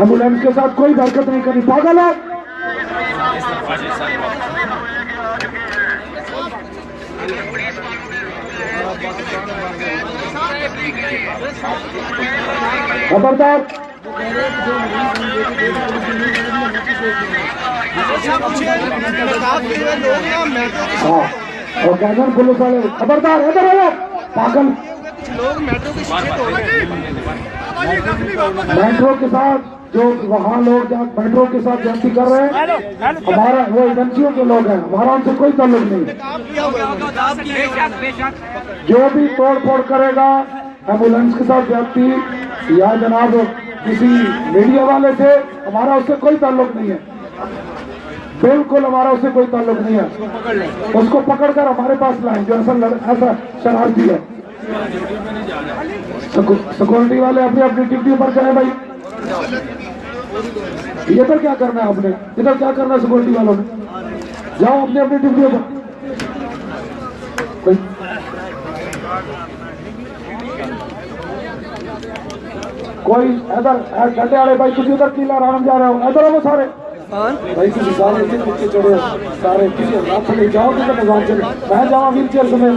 Ambulance के साथ कोई हरकत नहीं करनी। पागल है? खबरदार। हाँ और कैनन पुलिस वाले खबरदार इधर आओ। पागल। मेट्रो के साथ जो वहाँ लोग जहाँ मेट्रो के साथ जयंती कर रहे हैं हमारा वो एजेंसियों के लोग हैं। हमारा उनसे कोई ताल्लुक नहीं। जो भी तोड़ फोड़ करेगा एंबुलेंस के साथ जयंती या जनाब किसी मीडिया वाले से हमारा उससे कोई ताल्लुक नहीं है। बिल्कुल हमारा उससे कोई ताल्लुक नहीं है। उसको पकड़कर हमारे पास लाएँ जो ऐसा ऐसा शरारती है। सिक्योरिटी वाले अपनी अपनी ड्यूटी पर जाए भाई। इधर क्या करना है आपने? इधर क्या करना है सिक्योरिटी वालों ने? जाओ अपने अपनी ड्यूटी पर। कोई इधर डंडे वाले भाई तुम इधर किला राम जा रहे हो। इधर आओ सारे। भाई तुम सारे चढ़े। सारे किसी रात नहीं जाओ किधर निज़ाम चले। मैं जावा व्हील चेयर समेत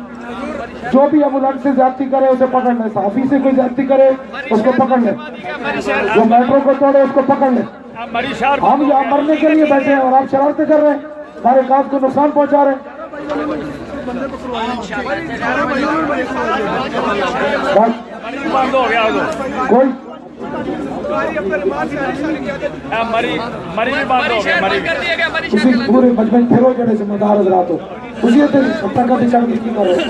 जो भी एंबुलेंस से जाती करे, उसे पकड़ ले। साफी से कोई ज़्यादा करे, उसको पकड़ ले। जो मेट्रो को तोड़े, उसको पकड़ ले। हम यहाँ मरने के लिए बैठे हैं और आप शरारते कर रहे हैं। हमारे काम को नुकसान पहुँचा रहे कोई उसी पूरे बचपन फिर जिम्मेदार हो। उसी हत्या का भी चल की कर रहे हैं।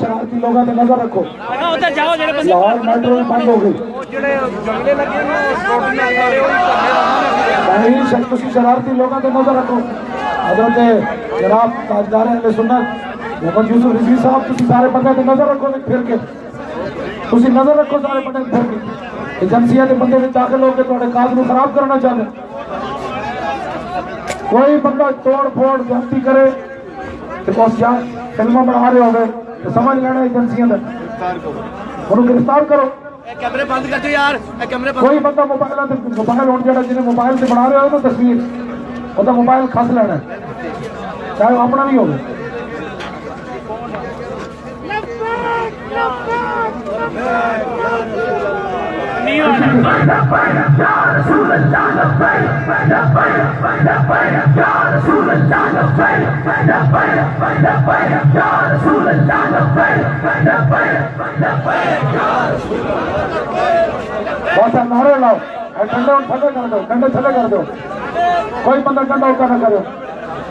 शरारती लोगों नज़र रखो लाहौर मेट्रो भी बंद हो गई शरारती लोगों नज़र रखो हज़रत जनाब ताजदार मोहम्मद यूसुफ रिजी साहब तुम सारे बंदे नज़र रखो फिर के तुम नज़र रखो सारे बंदे फिर के के बंदे दाखिल हो। के काज खराब करना चाहते ਕੋਈ ਬੰਦਾ ਤੋੜ ਫੋੜ ਗਲਤੀ ਕਰੇ ਤੇ ਕੋਸ ਜਾਂ ਫਿਲਮਾਂ ਬਣਾ ਰਹੇ ਹੋਵੇ ਤੇ ਸਮਝ ਲੈਣਾ ਏਜੰਸੀਆਂ ਦਾ ਉਹਨੂੰ ਗ੍ਰਿਫਤਾਰ ਕਰੋ ਕੈਮਰੇ ਬੰਦ ਕਰ ਦਿਓ ਯਾਰ ਇਹ ਕੈਮਰੇ ਕੋਈ ਬੰਦਾ ਮੋਬਾਈਲਾਂ ਤੇ ਮੋਬਾਈਲ ਹੁਣ ਜਿਹੜਾ ਜਿਹਨੇ ਮੋਬਾਈਲ ਤੇ ਬਣਾ ਰਿਹਾ ਉਹਨੂੰ ਤਸਵੀਰ ਉਹਦਾ ਮੋਬਾਈਲ ਖਸ ਲੈਣਾ ਹੈ। ਚਾਹੇ ਉਹ ਆਪਣਾ ਵੀ ਹੋਵੇ ਨਹੀਂ कोई बंदा थके करंडा ना करो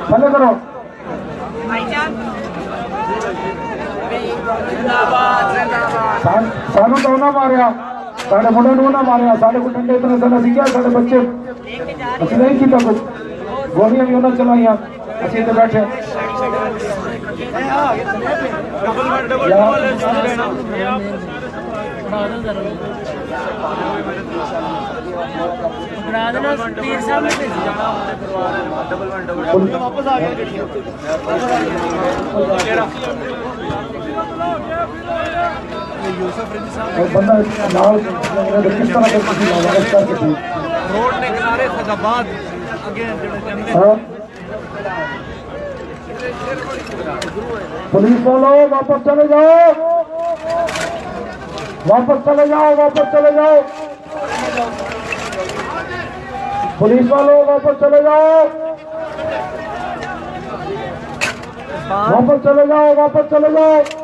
था करो त मारिया। साढ़े मुंडे नू ना मारे साढ़े कुछ डंडे इतने साल असी साढ़े बच्चे अच्छे नहीं किया कुछ गोलियाँ भी उन्हें चलाइया अच्छे इधर बैठे वापस आ गया हाँ। पुलिस वालों वापस चले जाओ। वापस चले जाओ वापस चले जाओ। पुलिस वालों वापस चले जाओ। वापस चले जाओ वापस चले जाओ।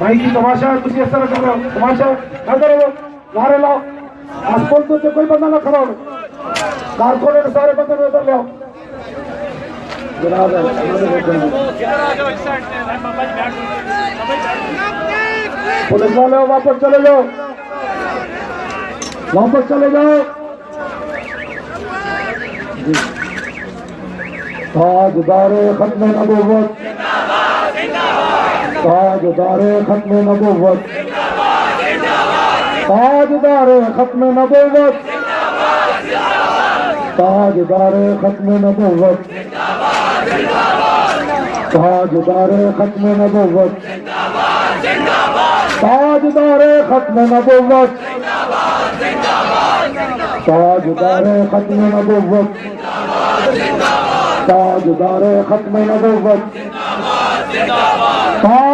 भाई की तमाशा है तुम इस तरह कर रहे हो। तमाशा ना करो नारे लाओ। आसपास तो कोई बंदा ना खड़ा हो। कारपोरेट तो सारे बंदे उधर ले आओ। पुलिस वाले, वापस चले जाओ। वापस चले जाओ। आज दारे खत्म नबूवत जिंदाबाद जिंदाबाद ताजदारे खत्म नबूवत। ताजदारे खत्म नबूवत। ताजदारे खत्म नबूवत। ताजदारे खत्म नबूवत। ताजदारे खत्म नबूवत। ताजदारे खत्म नबूवत। ताजदारे खत्म नबूवत।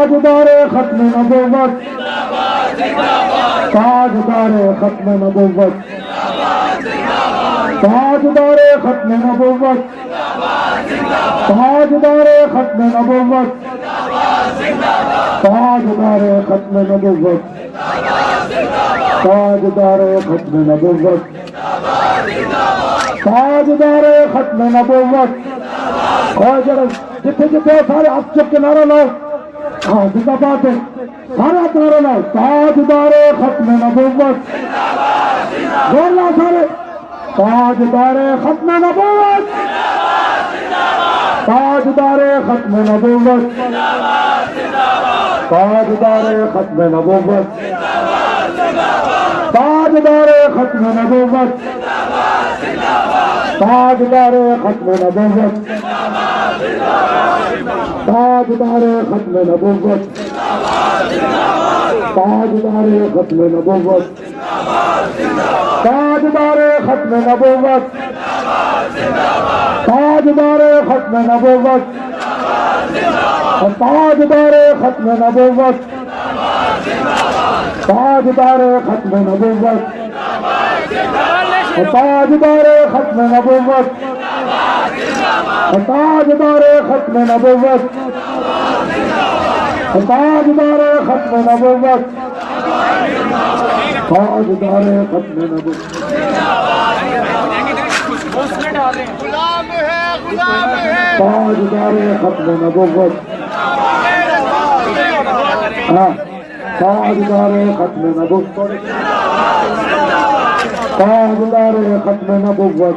ताजदारे खत्म नबूवत। ताजदारे खत्म नबूवत। ताजदारे खत्म नबूवत। ताजदारे खत्म नबूवत। ताजदारे खत्म नबूवत। ताजदारे खत्म नबूवत। ताजदारे खत्म नबूवत। और जरा जिथे जिथे सारे हाथ चुप के नारा लाओ। हाँ जिंदाबाद हाथ नारा ताजदारे खत्म नबूवत। लाओ सारे, ताजदारे खत्म नबूवत। ताजदारे खत्म नबूवत। ताजदारे खत्म नबूवत। ताजदारे खत्म नबूवत। ताजदारे खत्म नबूवत। ताजदारे खत्म नबूवत। ताजदारे खत्म नबूवत। ताजदारे खत्म नबूवत। ताजदारे खत्म नबूवत। ताजदारे खत्म नबूवत। ताजदारे खत्म नबूवत। ताजदारे खत्म नबूवत। हताज दारे खत्म नबोवत हताज दारे खत्म नबोवत हताज दारे खत्म नबोवत ताज दारे खत्म नबोवत हाँ खत्म नबोवत ताज खत्म नबोवत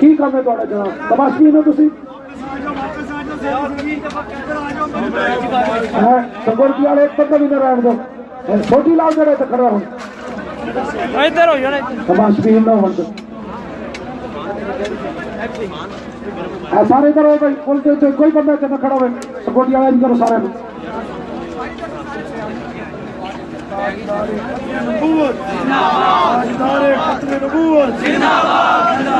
ਕੀ ਕੰਮ ਹੈ ਤੁਹਾਡਾ ਜਨਾਬ? ਤਮਾਸ਼ੀ ਨੇ ਤੁਸੀਂ संगोर की वाले एक भी ना दो छोटी लाल जरा तो खड़ा हो इधर हो जाना तमाश ना हो सारे इधर हो भाई पुल के कोई बंदा इधर खड़ा हो सिक्योरिटी वाला इधर सारे नबूवत जिंदाबाद जिंदाबाद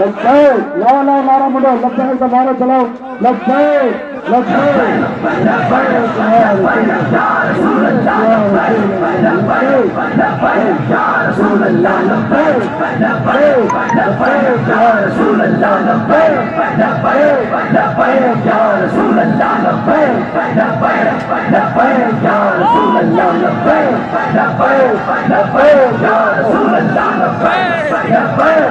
लग जाए मुंडो लग का नारा चलाओ। लग जाए घर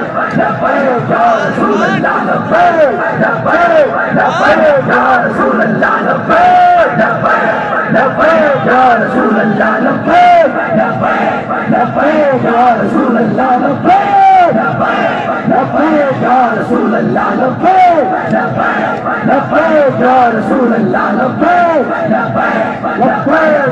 सुालपो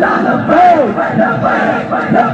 लाल प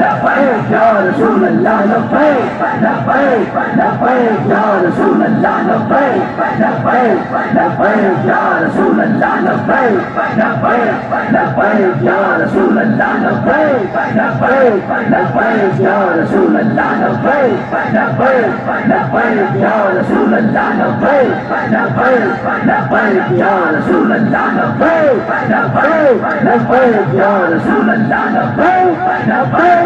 लब्बैक लब्बैक लब्बैक या रसूल रसूल अल्लाह लब्बैक लब्बैक या रसूल अल्लाह लब्बैक लब्बैक या रसूल अल्लाह लब्बैक लब्बैक या रसूल अल्लाह लब्बैक लब्बैक या रसूल अल्लाह लब्बैक लब्बैक या रसूल अल्लाह लब्बैक लब्बैक या रसूल अल्लाह लब्बैक लब्बैक या रसूल अल्लाह लब्बैक लब्बैक या रसूल अल्लाह लब्बैक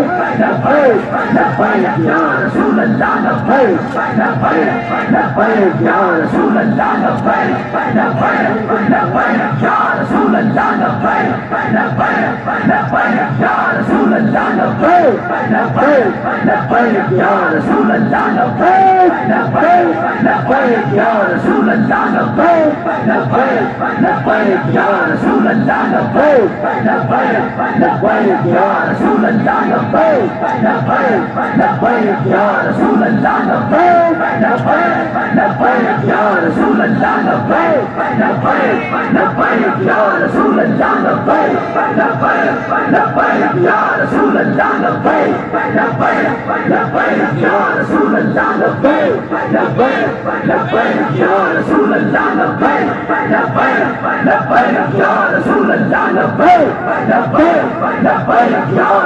the bird, the fire yards, who the dog of bird, the bird, the bird yards, who the dog of bird, the bird, the bird yards, who the dog of bird, the bird, the bird yards, who the dog of bird, the bird, the bird yards, who the dog of bird, the bird, the bird yards, who the dog of bird, the bird, the bird yards, who the dog of bird, the bird, the the लब्बैक या रसूल अल्लाह लब्बैक लब्बैक लब्बैक या रसूल अल्लाह लब्बैक लब्बैक लब्बैक या रसूल अल्लाह लब्बैक लब्बैक लब्बैक या रसूल अल्लाह लब्बैक लब्बैक लब्बैक या रसूल अल्लाह लब्बैक लब्बैक लब्बैक या रसूल अल्लाह लब्बैक लब्बैक लब्बैक या रसूल अल्लाह लब्बैक लब्बैक लब्बैक या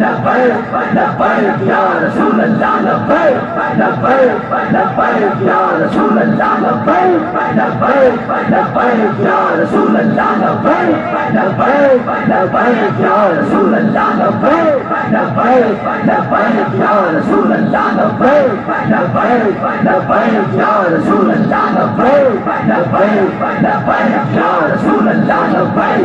लब्बैक लब्बैक या रसूल अल्लाह लब्बैक लब्बैक लब्बैक या रसूल अल्लाह लब्बैक लब्बैक लब्बैक या रसूल अल्लाह लब्बैक लब्बैक लब्बैक या रसूल अल्लाह लब्बैक लब्बैक लब्बैक या रसूल अल्लाह लब्बैक लब्बैक लब्बैक या रसूल अल्लाह लब्बैक लब्बैक लब्बैक या रसूल अल्लाह लब्बैक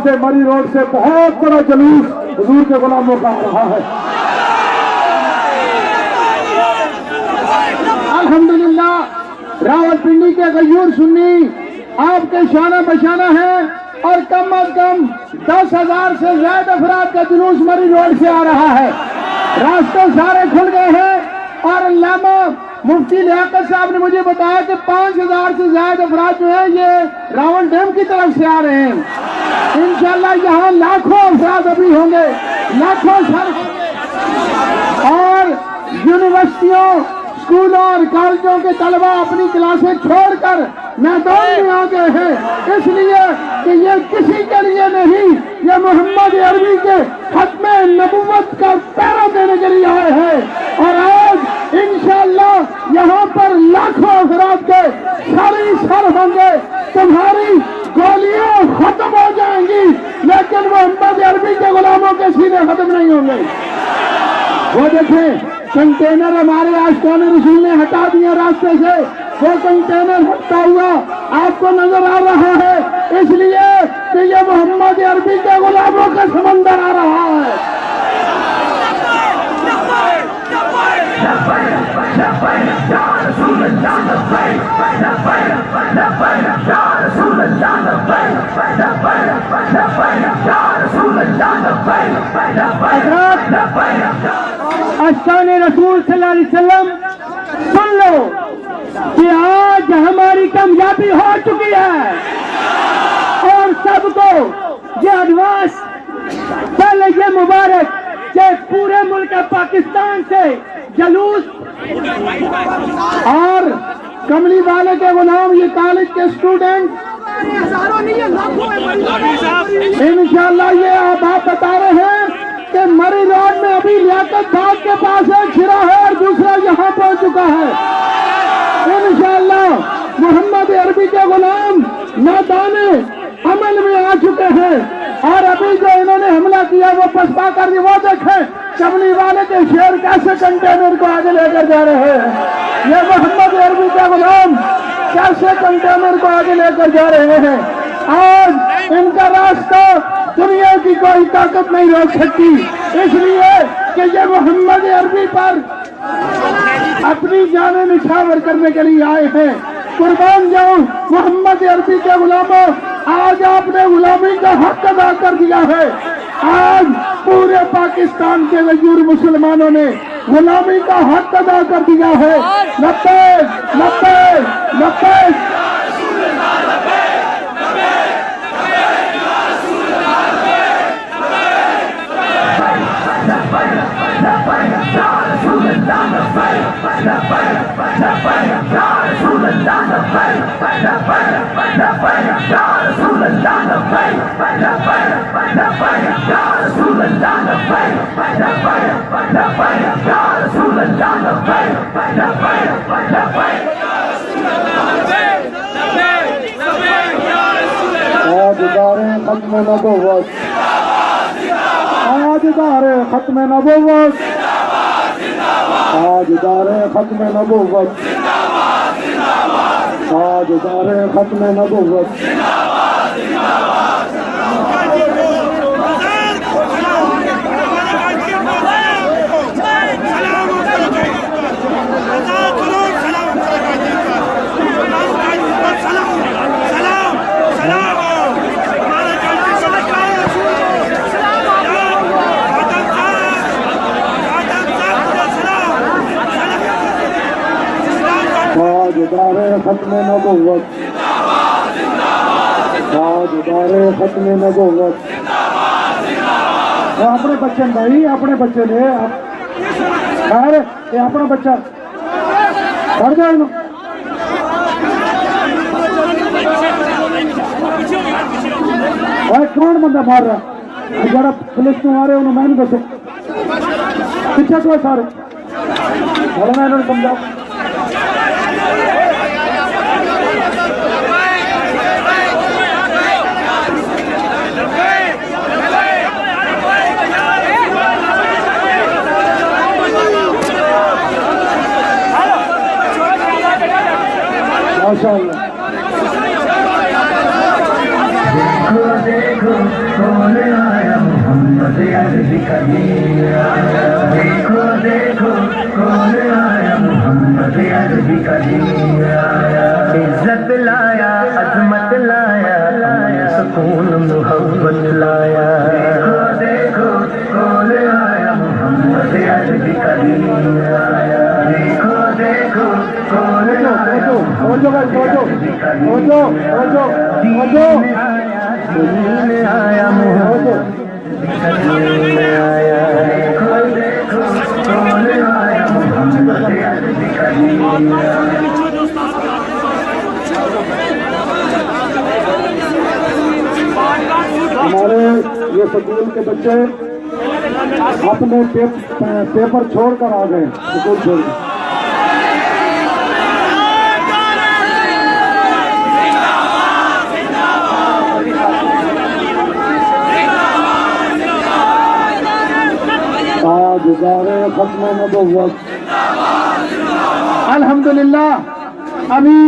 से, मरी रोड से बहुत बड़ा जलूस हजूर के गुलामों का रहा है। अल्हम्दुलिल्लाह, रावलपिंडी के गयूर सुन्नी, आपके शाना बशाना है और कम अज कम दस हज़ार से ज़्यादा अफराद का जुलूस मरी रोड से आ रहा है। रास्ते सारे खुल गए हैं और लामा मुफ्ती लियाकत साहब ने मुझे बताया कि पाँच हज़ार से ज़्यादा अफराद जो है, ये रावल डैम की तरफ़ से आ रहे हैं। इंशाल्लाह यहाँ लाखों अफराद अभी होंगे, लाखों सर और यूनिवर्सिटियों, स्कूलों और कॉलेजों के तलबा अपनी क्लासें छोड़कर मैदान में आ गए हैं। इसलिए कि ये किसी के लिए नहीं, ये मोहम्मद अरबी के खत्म नबूवत का पैरा देने के लिए आए हैं। और आज इंशाल्लाह यहाँ पर लाखों अफराद के सारी सर होंगे, तुम्हारी गोलियाँ खत्म हो जाएँगी लेकिन मोहम्मद अरबी के गुलामों के सीने खत्म नहीं होंगे वो देखें कंटे कंटेनर हमारे आशकान रसूल ने हटा दिया रास्ते से वो कंटेनर हटता हुआ आपको नज़र आ रहा है इसलिए कि ये मोहम्मद अरबी के गुलामों का समंदर आ रहा है अशान रसूल वसल्लम, सुन लो कि आज हमारी कामयाबी हो चुकी है। और सबको ये एडवांस पहले ये मुबारक कि पूरे मुल्क पाकिस्तान से जलूस और कमली वाले के गुलाम ये कॉलेज के स्टूडेंट इंशाल्लाह ये आप बता रहे हैं कि मरी रोड में अभी लियाकत बाग के पास एक छिरा है और दूसरा यहाँ पहुँच चुका है। इंशाल्लाह मोहम्मद अरबी के गुलाम मैदान अमल में आ चुके हैं और अभी जो इन्होंने हमला किया वो पसपा कर वो देखें कमली वाले के शेर कैसे कंटेनर को आगे लेकर जा रहे हैं। ये मोहम्मद अरबी के गुलाम कैसे कंटेनर को आगे लेकर जा रहे हैं? आज इनका रास्ता दुनिया की कोई ताकत नहीं रोक सकती। इसलिए कि ये मोहम्मद अरबी पर अपनी जाने निछावर करने के लिए आए हैं। कुर्बान जाऊँ मोहम्मद अरबी के गुलामों, आज आपने गुलामी का हक अदा कर दिया है। आज पूरे पाकिस्तान के मजूर मुसलमानों ने गुलामी का हक अदा कर दिया है नब्बे नब्बे नब्बे आज दारे खत्म नबूवत। आज दारे खत्म नबूवत। आज दारे खत्म नबूवत। आज दारे खत्म नबूवत आज दारे खत्म नबूवत। दारे खत्म नबूवत। अपने बच्चे भाई, अपने बच्चे ने ये अपना बच्चा। कर जाए। ओए, कौन बंदा मार रहा? जरा पुलिस को मारे, उन्होंने मैंने दसो पीछे तो सारे। चलो मैं माशाअल्लाह देखो देखो कौन आया मोहम्मद अरबी का दीन देखो हमारे ये स्कूल के बच्चे अपने पेपर छोड़कर आ गए स्कूल छोड़ दारे खत्म नबूवत। अल्हम्दुलिल्लाह। अभी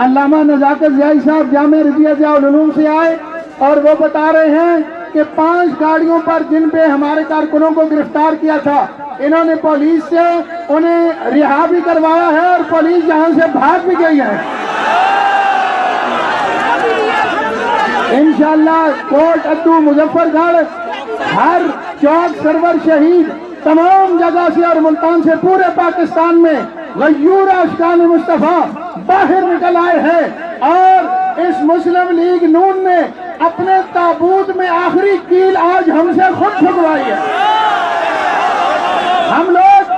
अल्लामा नजाकत जयाई साहब जामे रजिया जयालूम से आए और वो बता रहे हैं कि पाँच गाड़ियों पर जिन पे हमारे कारकुनों को गिरफ़्तार किया था, इन्होंने पुलिस से उन्हें रिहा भी करवाया है और पुलिस यहाँ से भाग भी गई है। इंशाल्लाह कोट अद्दू मुजफ्फरगढ़, हर चौक सरवर शहीद तमाम जगह से और मुल्तान से पूरे पाकिस्तान में गयूर अशकान मुस्तफ़ा बाहर निकल आए हैं और इस मुस्लिम लीग नून ने अपने ताबूत में आखिरी कील आज हमसे खुद छुपवाई है। हम लोग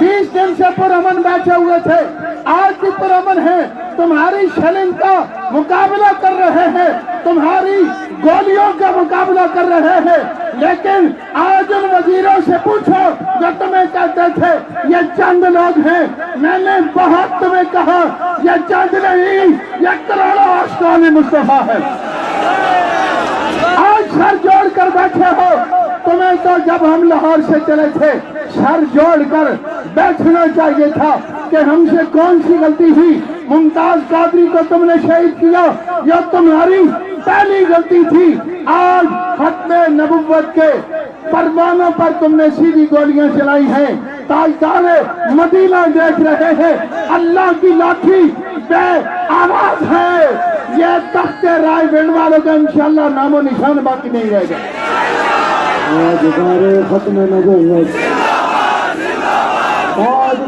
20 दिन से पुरअमन बैठे हुए थे। आज भी पुरमन है। तुम्हारी शलिंग का मुकाबला कर रहे हैं। तुम्हारी गोलियों का मुकाबला कर रहे हैं। लेकिन आज उन वजीरों से पूछो, जो तुम्हें कहते थे, ये चंद लोग हैं। मैंने बहुत तुम्हें कहा, ये चंद नहीं, ये करोड़ों आशकान मुस्तफ़ा है। आज सर जोड़ कर बैठे हो। तुम्हें तो जब हम लाहौर से चले थे, सर जोड़ कर बैठना चाहिए था कि हमसे कौन सी गलती हुई। मुमताज़ कादरी को तुमने शहीद किया यह तुम्हारी पहली गलती थी। आज खत्म नबुवत के परमानों पर तुमने सीधी गोलियाँ चलाई हैं। ताजदार मदीना देख रहे हैं। अल्लाह की लाठी बे आवाज़ है। ये तख्ते राय बिंड वालों का इंशाल्लाह नामो निशान बाकी नहीं रहेगा। खत्म नबूवत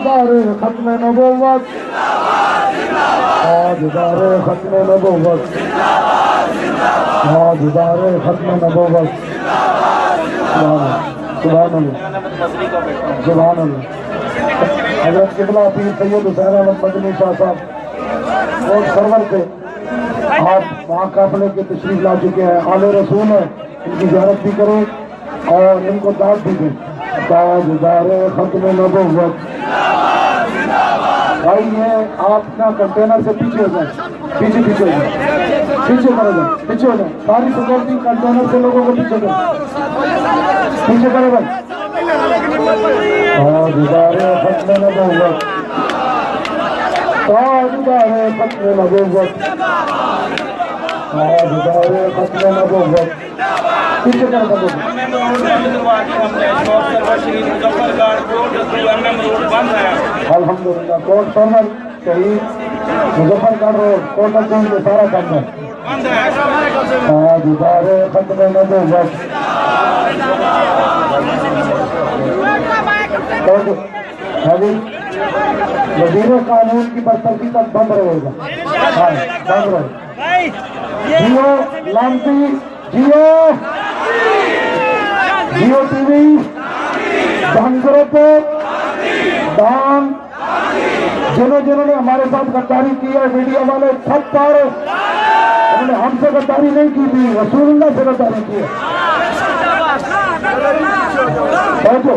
ताजदारे खत्म नबूवत। ताजदारे खत्म नबूवत। ताजदारे खत्म नबूवत। अल्लाह। हज़रत किबला पीर सैयद हुसैन अहमद मदनी शाह साहब, और सरवर थे आप वहाँ काफले के तशरीफ़ ला चुके हैं। आले रसूल है, इनकी ज्यारत भी करें और इनको दाद भी दें। ताजदार खत्म नबूवत। भाई, ये आप ना कंटेनर से पीछे हो जाए। पीछे पीछे हो जाए। पीछे करो जाए पीछे हो जाए। सारी सिक्योरिटी कंटेनर से लोगों को पीछे करो। पीछे करो भाई। खत्म नबूवत ताजदार खत्म नबूवत ताजदार खत्म नबूवत पीछे करो अल्हम्दुलिल्लाह, कोट सर्वर शहीद मुजफ्फरगढ़ रोड, कोट अब्दुल में सारा खत्म नबूवत कोट अभी वज़ीर कानून की बरतरफी तक बंद रहेगा। हाँ बंद रहेगा। जियो लामती जियो। जियो टीवी धनग्रुप दान। जिन्होंने जिन्होंने हमारे साथ गद्दारी की है, मीडिया वाले सब पर उन्होंने हमसे गद्दारी नहीं की थी, रसूलुल्लाह से गद्दारी की है। बैठो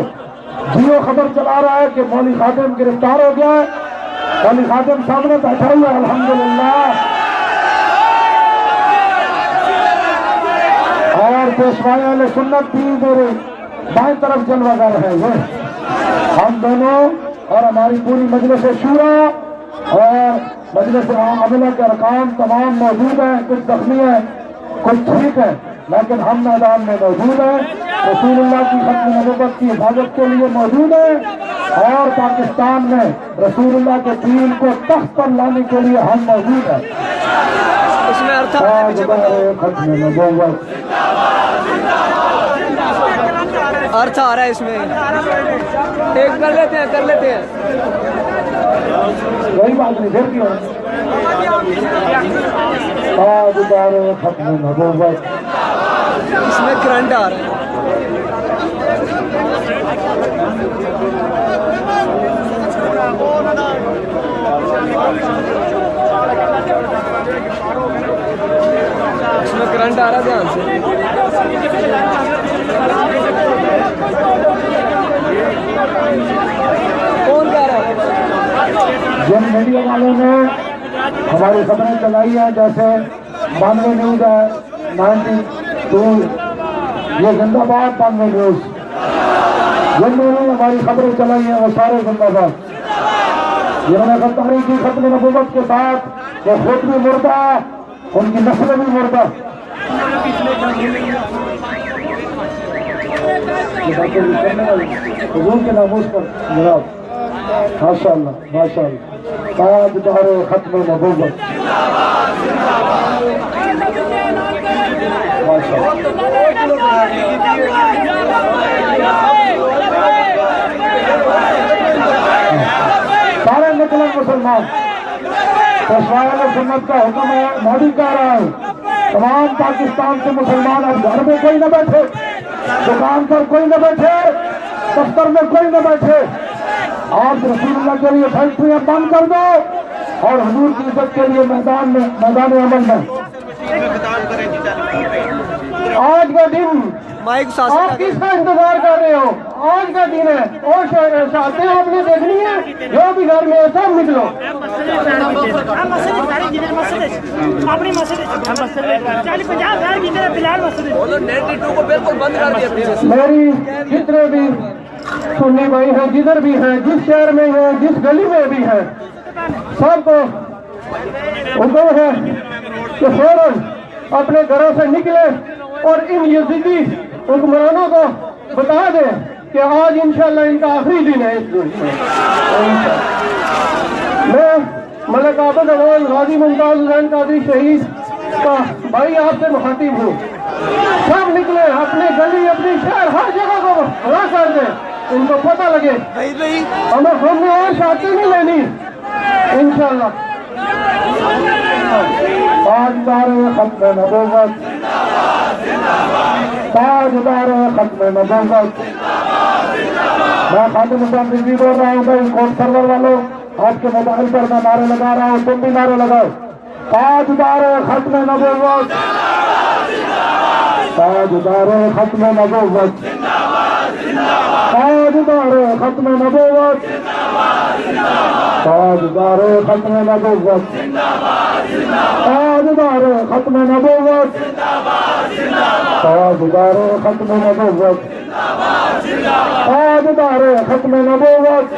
जियो खबर चला रहा है कि मौली खातिम गिरफ़्तार हो गया है। मौली खातिम सामने बैठा हुआ है अलहमदुल्ला और पेशवाई वाले सुन्नत भी मेरे बाएँ तरफ़ जलवागर है। ये हम दोनों और हमारी पूरी मजलिस शूरा और मजलिस अमला के अरकान तमाम मौजूद हैं। कुछ जख्मी हैं कुछ ठीक है लेकिन हम मैदान में मौजूद हैं। रसूलुल्लाह की खत्म नबूवत की हिफाजत के लिए मौजूद हैं और पाकिस्तान में रसूलुल्लाह के दीन को तख्त पर लाने के लिए हम मौजूद हैं। खत्म नबूवत अर्थ आ रहा है इसमें। एक कर लेते हैं कर लेते हैं। वही बात नहीं फिर क्यों? ताजदार खत्म नबूवत इसमें करंट आ रहा है। इसमें करंट आ रहा ध्यान से। कौन कह रहा है? जिन मीडिया वालों ने हमारी खबरें चलाई है, जैसे बानवे न्यूज़ है, नाइनटी टू। ये जिंदाबाद बानवे न्यूज़। जिन लोगों ने हमारी खबरें चलाई है, वो सारे जिंदाबाद। जिन्होंने गद्दारी की खत्म नबूवत के साथ वो खुद भी मुर्दा उनकी नस्ल भी मुर्दा। हजूर के नामोज पर जनाब माशा माशा ताजदार खत्म नबूवत। सारे निकले मुसलमान। पेशवाया सुन्नत का हुक्म है मोदी कह रहा है तमाम पाकिस्तान के मुसलमान अब घर में कोई न बैठे। दुकान पर कोई न बैठे। दफ्तर में कोई न बैठे। आप रसूलुल्लाह के लिए फैक्ट्रियाँ बंद कर दो और हजूर की इज़्ज़त के लिए मैदान में, मैदान अमल में। आज का दिन माइक आप किसका इंतज़ार कर रहे हो आज का दिन है और शादी आपने देखनी है जो भी घर में है सब निकलो अपनी। मेरी जितने भी सुन्नी भाई है जिधर भी है जिस शहर में है जिस गली में भी है सबको हुक्म है कि फ़ौरन अपने घरों से निकले और इन यजीदी हुक्मरानों को बता दें कि आज इंशाल्लाह इनका आखिरी दिन है इस मुल्क में मैं मलक आबद अवान गाजी मुमताज़ हुसैन कादरी शहीद का भाई आपसे मुखातिब हूँ। सब निकले अपने गली अपने शहर हर जगह को हरा कर दें। इनको पता लगे हमें हमने और शादी नहीं लेनी। इंशाल्लाह। ताजदार खत्म नबूवत। ताजदार खत्म नबूवत। मैं खादिम हुसैन रिजवी बोल रहा हूँ भाई कोर्ट सर्वर वालों, आपके मोबाइल पर मैं नारे लगा रहा हूँ, तुम भी नारे लगाओ। ताजदार खत्म नबूवत। ताजदार खत्म नबूवत। ताजदार खत्म नबूवत। ताजदार खत्म नबूवत ताजदार खत्म नबूवत। ताजदार खत्म नबूवत। ताजदार खत्म नबूवत।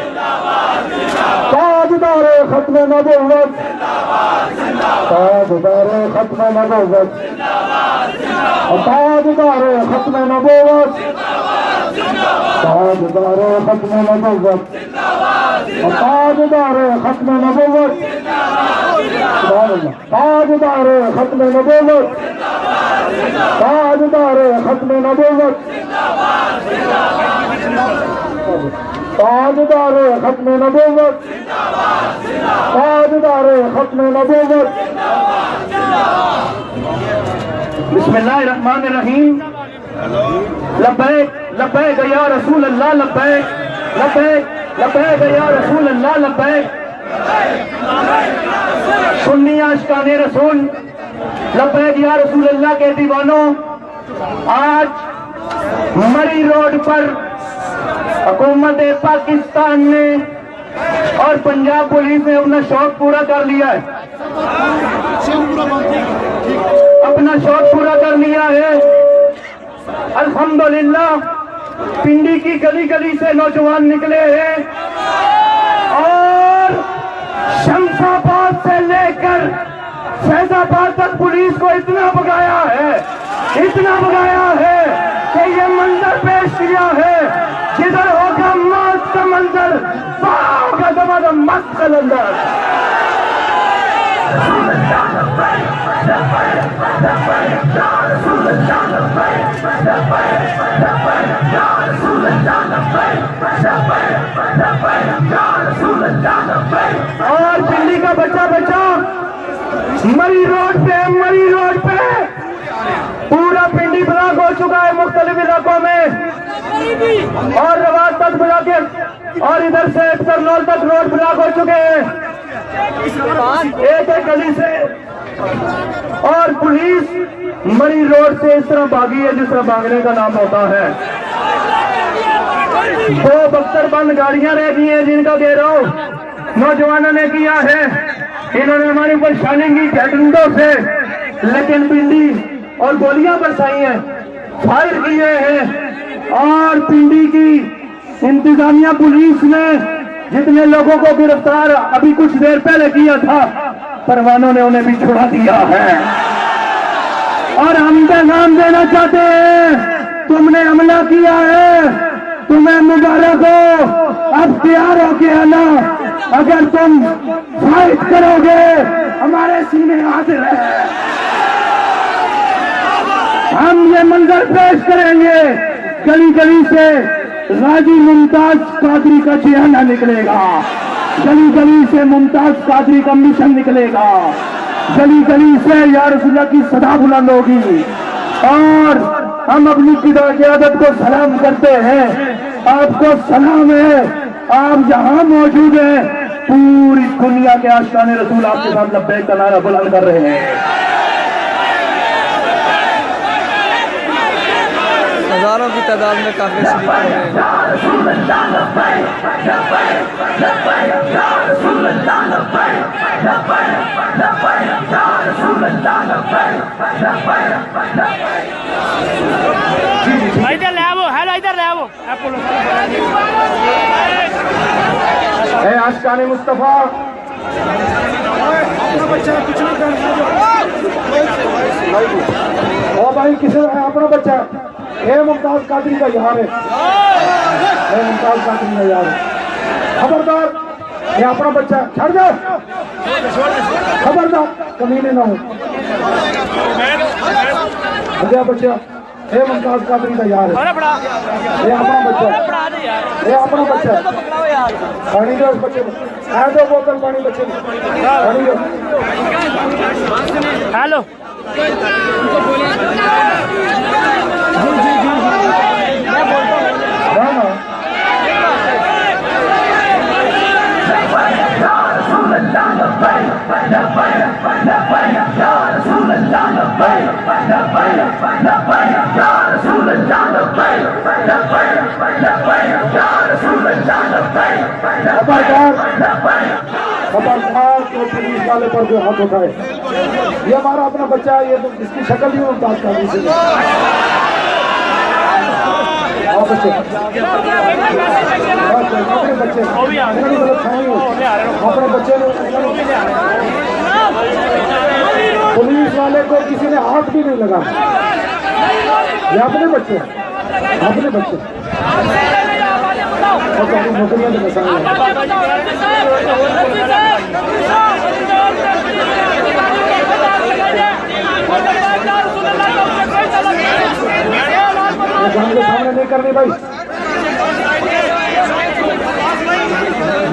ताजदार खत्म नबूवत। ताजदार खत्म नबूवत। ताजदार खत्म नबूवत। ताजदार खत्म नबूवत। ताजदार खत्म नबूवत। ताजदार खत्म नबूवत। ताजदार खत्म नबूवत। ताजदार खत्म नबूवत। ताजदार खत्म नबूवत। बिस्मिल्लाहिर्रहमानिर्रहीम। लब्बैक लब्बैक या रसूल अल्लाह लब्बैक लब्बैक। लब्बैक या रसूल अल्लाह लब्बैक। सुन्नी आशकाने रसूल। लब्बैक या रसूल अल्लाह के दीवानों, आज मरी रोड पर हुकूमत पाकिस्तान ने और पंजाब पुलिस ने अपना शौक पूरा कर लिया है। अपना शौक पूरा कर लिया है। अल्हम्दुलिल्लाह पिंडी की गली गली से नौजवान निकले हैं। और शमशाबाद से लेकर फैजाबाद तक पुलिस को इतना भगाया है, इतना भगाया है कि ये मंजर पेश किया है। जिधर होगा मौत का मंजर दबा मस्त कलंदर। और पिंडी का बच्चा बच्चा, मरी रोड पे, मरी रोड पे। पूरा पिंडी ब्लॉक हो चुका है मुख्तलिफ़ इलाकों में। और रवाज तक ब्लॉक है और इधर से करनौल तक रोड ब्लॉक हो चुके हैं। एक एक गली से। और पुलिस मरी रोड से इस तरह भागी है, जिस तरह भागने का नाम होता है। दो बख्तर बंद गाड़ियाँ रह गई हैं जिनका घेराव नौजवानों ने किया है। इन्होंने हमारी परेशानी की झटंडों से लेकिन पिंडी और गोलियाँ बरसाई हैं, फायर किए हैं और पिंडी की इंतजामिया पुलिस ने जितने लोगों को गिरफ़्तार अभी कुछ देर पहले किया था, परवानों ने उन्हें भी छुड़ा दिया है। और हम नाम देना चाहते हैं, तुमने हमला किया है। तुम्हें मुबारक हो। अब तैयार हो के आना अगर तुम फाइट करोगे, हमारे सीने हाजिर है हम ये मंजर पेश करेंगे। गली गली से गाजी मुमताज़ कादरी का चिहाना निकलेगा। गली गली से मुमताज़ कादरी का मिशन निकलेगा। गली गली से यार की सदा बुलंद होगी और हम अपनी पिता की आदत को सलाम करते हैं। आपको सलाम है। आप जहाँ मौजूद हैं, पूरी दुनिया के आशान रसूल आपके साथ लब्बैक का नारा बुलंद कर रहे हैं हज़ारों की तादाद में काफ़ी शरीक हो रहे हैं। इधर ले आओ हेलो इधर ले आओ। है आशकान मुस्तफ़ा। ओ भाई किसे है अपना बच्चा? है मुमताज़ कादरी का यार है। मुमताज़ कादरी का यार है। खबरदार, ये अपना बच्चा छड़ जाओ खबरदार, कमीने ना हो। गया बच्चा ये मुमताज़ कादरी का यार है। ये अपना बच्चा, ये अपना बच्चा। पानी दो बच्चे आ बोतल पानी बच्चे पानी दो हेलो ना ना खबरदार खबरदार तो पुलिस वाले पर जो हाथ उठाए। ये हमारा अपना बच्चा है ये तो इसकी शक्ल ही मुमताज़ का से आओ बच्चे। अपने बच्चे। मेरी गलत फहमी हो। अपने बच्चे पुलिस वाले को किसी ने हाथ भी नहीं लगा। ये अपने बच्चे अपने बच्चे। सामने नहीं करनी भाई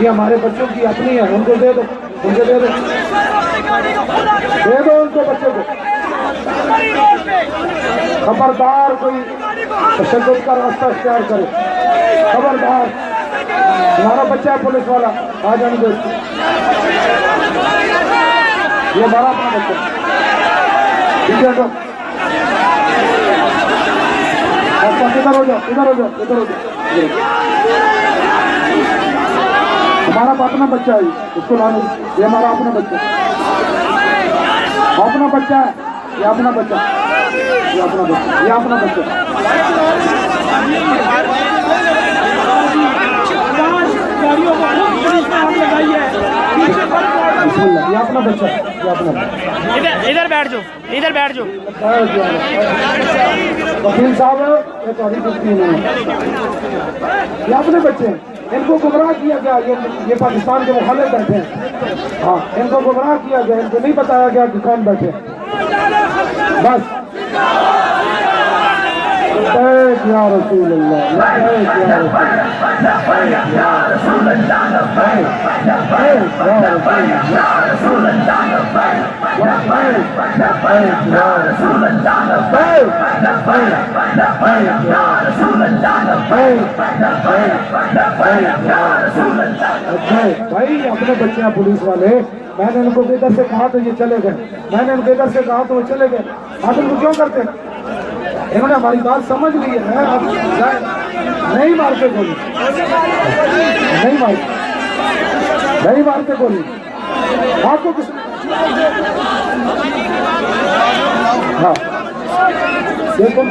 ये हमारे बच्चों की अपनी है, उनको दे दो, उनको दे दो। दे दो उनको बच्चों को। खबरदार कोई तशद का रास्ता इख्तियार करे। खबरदार। हमारा बच्चा है पुलिस वाला। आ जाने दो ये हमारा अपना बच्चा। ठीक है तो बस इधर हो जाओ इधर हो जाओ इधर हो जाओ। हमारा अपना बच्चा है ये, इसको लाने ये हमारा अपना बच्चा अपना बच्चा है। ये अपना बच्चा। ये अपना बच्चा। ये अपना बच्चा। ये अपना बच्चा। ये अपना इधर इधर बैठ जाओ इधर बैठ जाओ। वकील साहब ये तुम्हारी गलती है। ये अपने बच्चे हैं। इनको गुमराह किया गया ये ये पाकिस्तान के मुखालिफ बैठे हैं। हाँ इनको गुमराह किया गया इनको नहीं बताया गया कि कौन बैठे। बस। या रसूल भाई, अपने बच्चे हैं पुलिस वाले। मैंने इनको इधर से कहा तो ये चले गए। मैंने इनको इधर से कहा तो वो चले गए। आप इनको क्यों करते? इन्होंने हमारी बात समझ ली है। आप नहीं मारते गोली। नहीं मारते नहीं मारते गोली। आपको किस हाँ देखो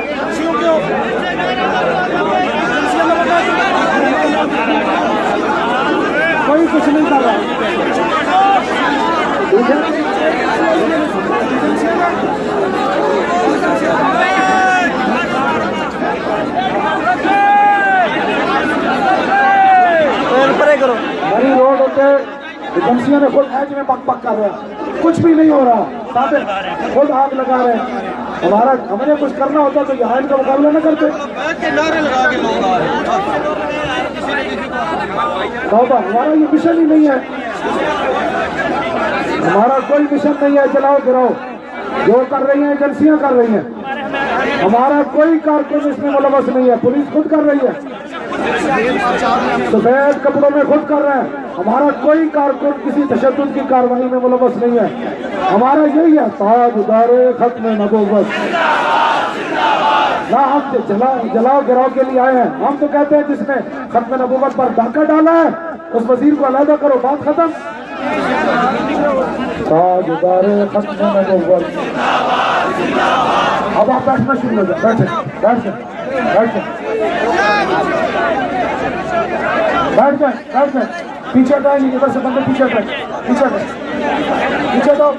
कोई कुछ नहीं कर रहा ठीक है परे करो हरी रोड होते एजेंसियों ने खुद एज में पक पक कर रहे कुछ भी नहीं हो रहा। साबित खुद आग लगा रहे हमारा हमें कुछ करना होता तो यहाँ इनका मुकाबला न करते। हमारा ये मिशन ही नहीं है। हमारा कोई मिशन नहीं है। चलाओ गिराओ जो कर रही हैं, एजेंसियाँ कर रही हैं। हमारा कोई कारकुन इसमें मुलवस नहीं है। पुलिस खुद कर रही है। सफ़ेद कपड़ों में खुद कर रहे हैं। हमारा कोई कारकुन, किसी तशद की कार्रवाई में मुलवस नहीं है। हमारा यही है, ताज उदारे खत्म नबूबत ना हम तो जलाओ गिराव के लिए आए हैं। हम तो कहते हैं जिसने खत्म नबूबत पर डाका डाला है, उस वज़ीर को अलहदा करो, बात खत्म। ताज उदारे खत्म नबूबत अब आप बैठना शुरू हो जाए बैठे, बैठ बैठ। बैठ जाए बैठ जाए। पीछे हटाए इधर से बंदे पीछे हटाए। पीछे हटाए। पीछे हटाओ।